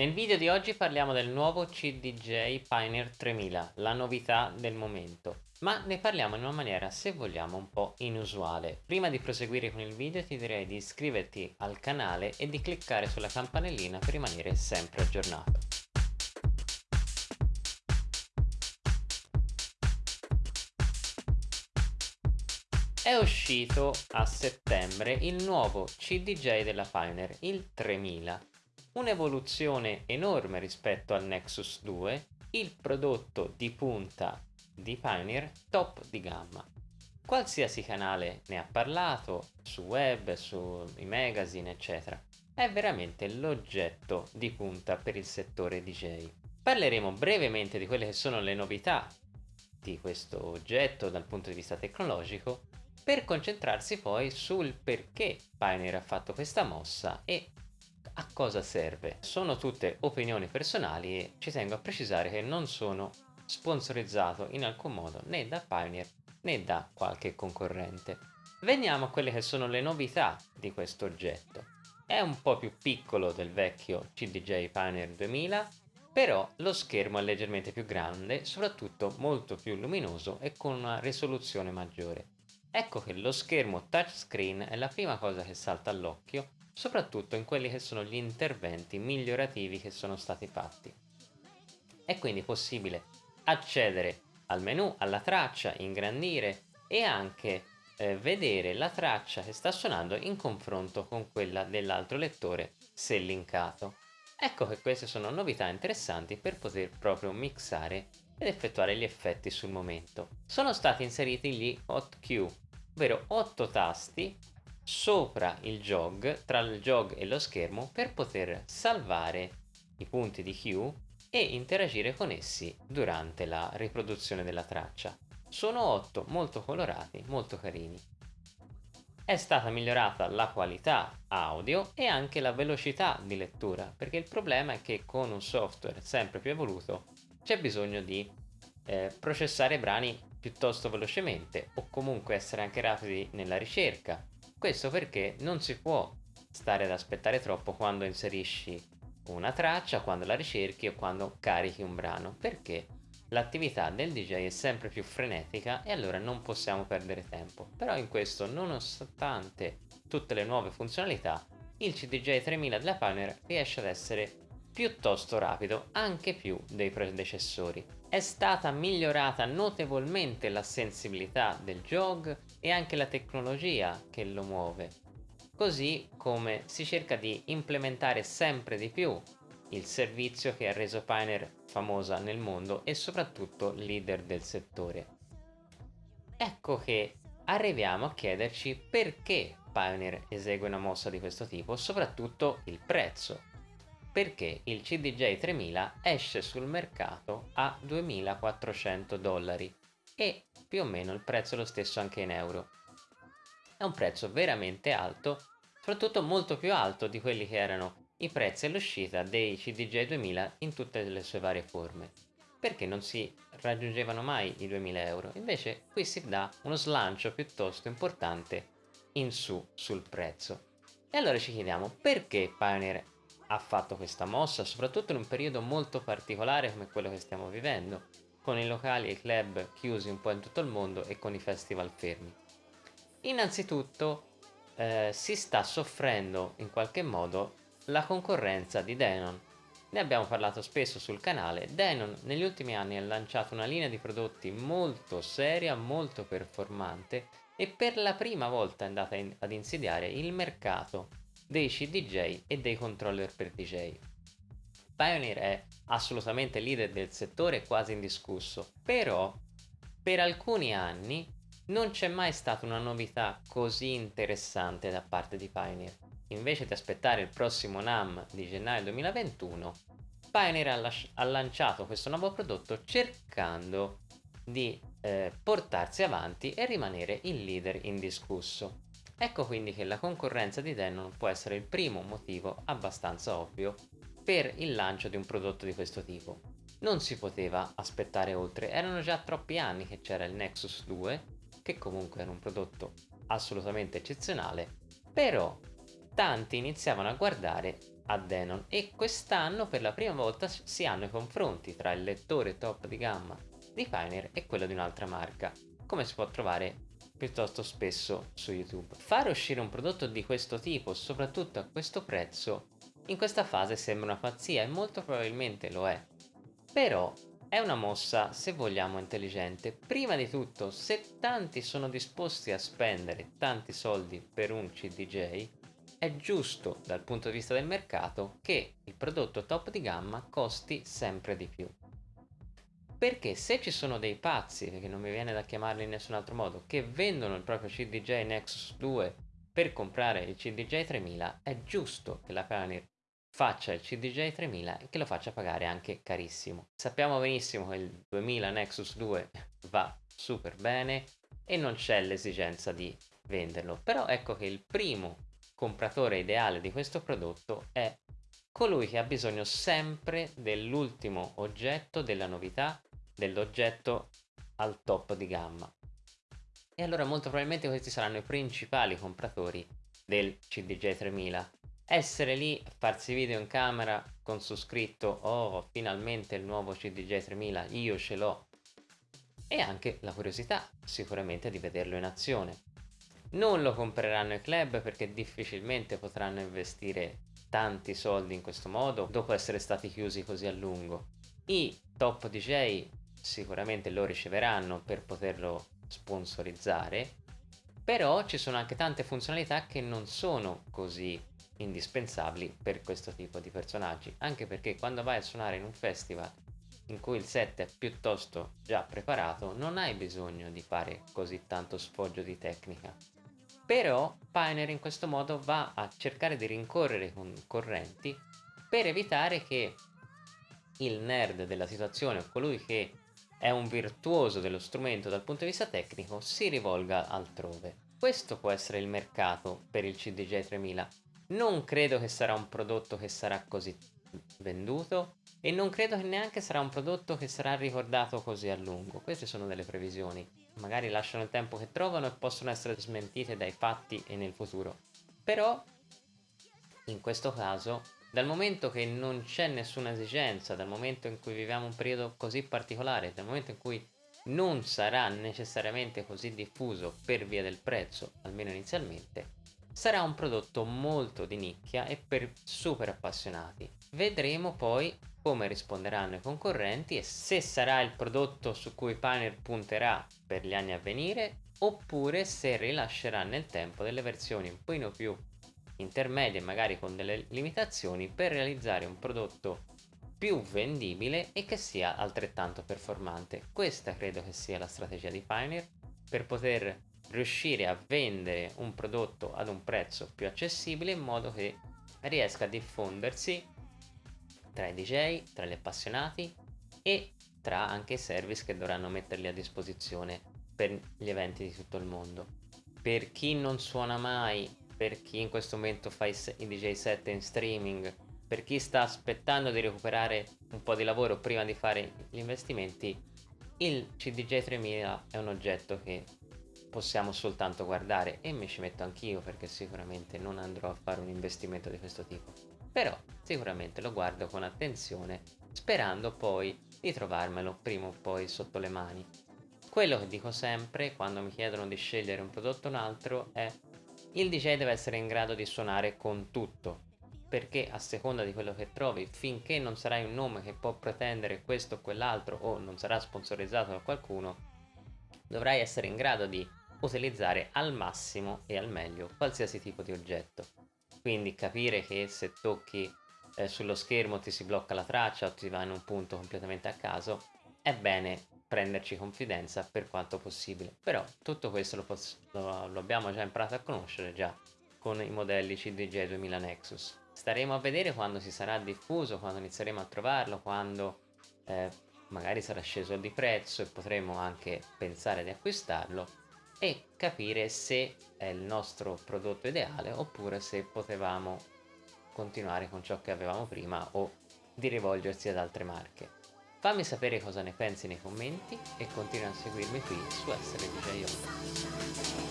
Nel video di oggi parliamo del nuovo CDJ Pioneer 3000, la novità del momento, ma ne parliamo in una maniera se vogliamo un po' inusuale. Prima di proseguire con il video ti direi di iscriverti al canale e di cliccare sulla campanellina per rimanere sempre aggiornato. È uscito a settembre il nuovo CDJ della Pioneer, il 3000 un'evoluzione enorme rispetto al Nexus 2, il prodotto di punta di Pioneer top di gamma. Qualsiasi canale ne ha parlato, su web, sui magazine, eccetera. È veramente l'oggetto di punta per il settore DJ. Parleremo brevemente di quelle che sono le novità di questo oggetto dal punto di vista tecnologico per concentrarsi poi sul perché Pioneer ha fatto questa mossa e a cosa serve? Sono tutte opinioni personali e ci tengo a precisare che non sono sponsorizzato in alcun modo né da Pioneer né da qualche concorrente. Veniamo a quelle che sono le novità di questo oggetto. È un po' più piccolo del vecchio CDJ Pioneer 2000, però lo schermo è leggermente più grande, soprattutto molto più luminoso e con una risoluzione maggiore. Ecco che lo schermo touchscreen è la prima cosa che salta all'occhio soprattutto in quelli che sono gli interventi migliorativi che sono stati fatti. È quindi possibile accedere al menu, alla traccia, ingrandire e anche eh, vedere la traccia che sta suonando in confronto con quella dell'altro lettore se linkato. Ecco che queste sono novità interessanti per poter proprio mixare ed effettuare gli effetti sul momento. Sono stati inseriti gli hotkey, ovvero 8 tasti sopra il jog, tra il jog e lo schermo per poter salvare i punti di Q e interagire con essi durante la riproduzione della traccia. Sono 8 molto colorati, molto carini. È stata migliorata la qualità audio e anche la velocità di lettura, perché il problema è che con un software sempre più evoluto c'è bisogno di eh, processare brani piuttosto velocemente o comunque essere anche rapidi nella ricerca questo perché non si può stare ad aspettare troppo quando inserisci una traccia, quando la ricerchi o quando carichi un brano, perché l'attività del DJ è sempre più frenetica e allora non possiamo perdere tempo. Però in questo, nonostante tutte le nuove funzionalità, il CDJ 3000 della Pioneer riesce ad essere piuttosto rapido, anche più dei predecessori. È stata migliorata notevolmente la sensibilità del jog e anche la tecnologia che lo muove, così come si cerca di implementare sempre di più il servizio che ha reso Pioneer famosa nel mondo e soprattutto leader del settore. Ecco che arriviamo a chiederci perché Pioneer esegue una mossa di questo tipo, soprattutto il prezzo perché il CDJ 3000 esce sul mercato a 2400 dollari e più o meno il prezzo è lo stesso anche in euro. È un prezzo veramente alto, soprattutto molto più alto di quelli che erano i prezzi all'uscita dei CDJ 2000 in tutte le sue varie forme, perché non si raggiungevano mai i 2000 euro, invece qui si dà uno slancio piuttosto importante in su sul prezzo. E allora ci chiediamo perché Pioneer ha fatto questa mossa, soprattutto in un periodo molto particolare come quello che stiamo vivendo, con i locali e i club chiusi un po' in tutto il mondo e con i festival fermi. Innanzitutto eh, si sta soffrendo in qualche modo la concorrenza di Denon. Ne abbiamo parlato spesso sul canale, Denon negli ultimi anni ha lanciato una linea di prodotti molto seria, molto performante e per la prima volta è andata in, ad insidiare il mercato dei CDJ e dei controller per DJ. Pioneer è assolutamente leader del settore quasi indiscusso, però per alcuni anni non c'è mai stata una novità così interessante da parte di Pioneer. Invece di aspettare il prossimo NAM di gennaio 2021, Pioneer ha, ha lanciato questo nuovo prodotto cercando di eh, portarsi avanti e rimanere il leader indiscusso. Ecco quindi che la concorrenza di Denon può essere il primo motivo abbastanza ovvio per il lancio di un prodotto di questo tipo. Non si poteva aspettare oltre, erano già troppi anni che c'era il Nexus 2, che comunque era un prodotto assolutamente eccezionale, però tanti iniziavano a guardare a Denon e quest'anno per la prima volta si hanno i confronti tra il lettore top di gamma di Pioneer e quello di un'altra marca, come si può trovare piuttosto spesso su YouTube. Fare uscire un prodotto di questo tipo, soprattutto a questo prezzo, in questa fase sembra una pazzia e molto probabilmente lo è. Però è una mossa, se vogliamo, intelligente. Prima di tutto, se tanti sono disposti a spendere tanti soldi per un CDJ, è giusto dal punto di vista del mercato che il prodotto top di gamma costi sempre di più. Perché se ci sono dei pazzi, perché non mi viene da chiamarli in nessun altro modo, che vendono il proprio CDJ Nexus 2 per comprare il CDJ 3000, è giusto che la Pioneer faccia il CDJ 3000 e che lo faccia pagare anche carissimo. Sappiamo benissimo che il 2000 Nexus 2 va super bene e non c'è l'esigenza di venderlo, però ecco che il primo compratore ideale di questo prodotto è colui che ha bisogno sempre dell'ultimo oggetto, della novità, dell'oggetto al top di gamma. E allora molto probabilmente questi saranno i principali compratori del CDJ 3000. Essere lì, farsi video in camera con su scritto oh finalmente il nuovo CDJ 3000, io ce l'ho. E anche la curiosità sicuramente di vederlo in azione. Non lo compreranno i club perché difficilmente potranno investire tanti soldi in questo modo dopo essere stati chiusi così a lungo. I top DJ sicuramente lo riceveranno per poterlo sponsorizzare, però ci sono anche tante funzionalità che non sono così indispensabili per questo tipo di personaggi, anche perché quando vai a suonare in un festival in cui il set è piuttosto già preparato, non hai bisogno di fare così tanto sfoggio di tecnica. Però Pioneer in questo modo va a cercare di rincorrere i concorrenti per evitare che il nerd della situazione o colui che è un virtuoso dello strumento dal punto di vista tecnico si rivolga altrove. Questo può essere il mercato per il CDJ 3000. Non credo che sarà un prodotto che sarà così venduto e non credo che neanche sarà un prodotto che sarà ricordato così a lungo. Queste sono delle previsioni magari lasciano il tempo che trovano e possono essere smentite dai fatti e nel futuro. Però, in questo caso, dal momento che non c'è nessuna esigenza, dal momento in cui viviamo un periodo così particolare, dal momento in cui non sarà necessariamente così diffuso per via del prezzo, almeno inizialmente, sarà un prodotto molto di nicchia e per super appassionati. Vedremo poi come risponderanno i concorrenti e se sarà il prodotto su cui Pioneer punterà per gli anni a venire oppure se rilascerà nel tempo delle versioni un pochino più intermedie magari con delle limitazioni per realizzare un prodotto più vendibile e che sia altrettanto performante. Questa credo che sia la strategia di Pioneer per poter riuscire a vendere un prodotto ad un prezzo più accessibile in modo che riesca a diffondersi tra i DJ, tra gli appassionati e tra anche i service che dovranno metterli a disposizione per gli eventi di tutto il mondo. Per chi non suona mai, per chi in questo momento fa i, DJ set in streaming, per chi sta aspettando di recuperare un po' di lavoro prima di fare gli investimenti, il CDJ 3000 è un oggetto che possiamo soltanto guardare e mi ci metto anch'io perché sicuramente non andrò a fare un investimento di questo tipo. Però sicuramente lo guardo con attenzione sperando poi di trovarmelo prima o poi sotto le mani. Quello che dico sempre quando mi chiedono di scegliere un prodotto o un altro è il DJ deve essere in grado di suonare con tutto, perché a seconda di quello che trovi, finché non sarai un nome che può pretendere questo o quell'altro o non sarà sponsorizzato da qualcuno, dovrai essere in grado di utilizzare al massimo e al meglio qualsiasi tipo di oggetto. Quindi capire che se tocchi eh, sullo schermo ti si blocca la traccia o ti va in un punto completamente a caso, è bene prenderci confidenza per quanto possibile. Però tutto questo lo, lo, lo abbiamo già imparato a conoscere già con i modelli CDJ 2000 Nexus. Staremo a vedere quando si sarà diffuso, quando inizieremo a trovarlo, quando eh, magari sarà sceso di prezzo e potremo anche pensare di acquistarlo e capire se è il nostro prodotto ideale oppure se potevamo continuare con ciò che avevamo prima o di rivolgersi ad altre marche. Fammi sapere cosa ne pensi nei commenti e continua a seguirmi qui su Essere DJ